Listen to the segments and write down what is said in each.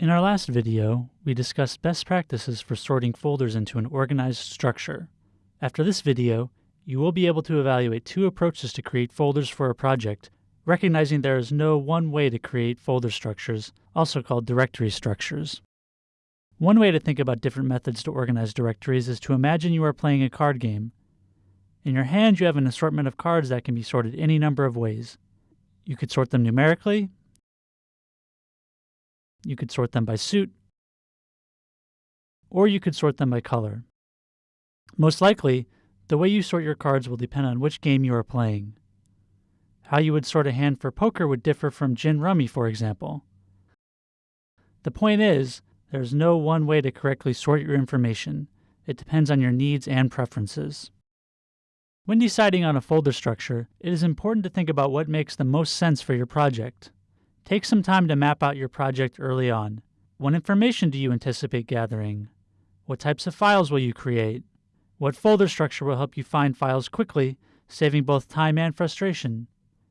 In our last video, we discussed best practices for sorting folders into an organized structure. After this video, you will be able to evaluate two approaches to create folders for a project, recognizing there is no one way to create folder structures, also called directory structures. One way to think about different methods to organize directories is to imagine you are playing a card game. In your hand, you have an assortment of cards that can be sorted any number of ways. You could sort them numerically, you could sort them by suit, or you could sort them by color. Most likely, the way you sort your cards will depend on which game you are playing. How you would sort a hand for poker would differ from gin rummy, for example. The point is, there's no one way to correctly sort your information. It depends on your needs and preferences. When deciding on a folder structure, it is important to think about what makes the most sense for your project. Take some time to map out your project early on. What information do you anticipate gathering? What types of files will you create? What folder structure will help you find files quickly, saving both time and frustration?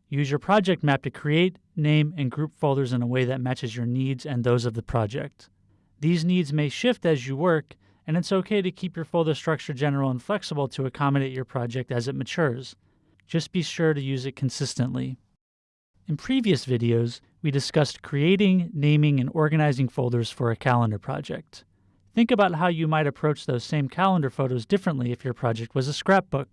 Use your project map to create, name, and group folders in a way that matches your needs and those of the project. These needs may shift as you work, and it's okay to keep your folder structure general and flexible to accommodate your project as it matures. Just be sure to use it consistently. In previous videos, we discussed creating, naming, and organizing folders for a calendar project. Think about how you might approach those same calendar photos differently if your project was a scrapbook.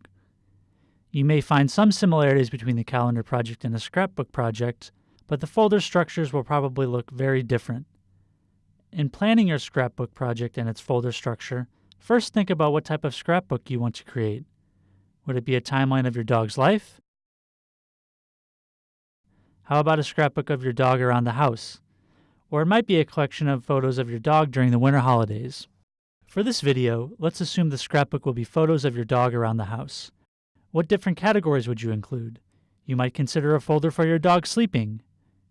You may find some similarities between the calendar project and a scrapbook project, but the folder structures will probably look very different. In planning your scrapbook project and its folder structure, first think about what type of scrapbook you want to create. Would it be a timeline of your dog's life? How about a scrapbook of your dog around the house? Or it might be a collection of photos of your dog during the winter holidays. For this video, let's assume the scrapbook will be photos of your dog around the house. What different categories would you include? You might consider a folder for your dog sleeping.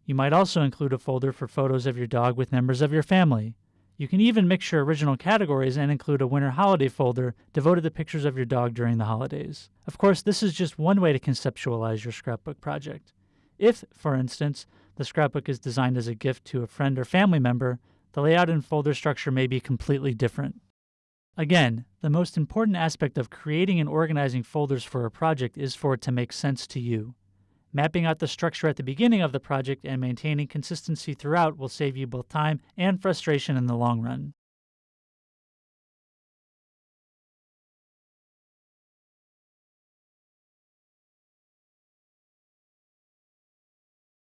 You might also include a folder for photos of your dog with members of your family. You can even mix your original categories and include a winter holiday folder devoted to pictures of your dog during the holidays. Of course, this is just one way to conceptualize your scrapbook project. If, for instance, the scrapbook is designed as a gift to a friend or family member, the layout and folder structure may be completely different. Again, the most important aspect of creating and organizing folders for a project is for it to make sense to you. Mapping out the structure at the beginning of the project and maintaining consistency throughout will save you both time and frustration in the long run.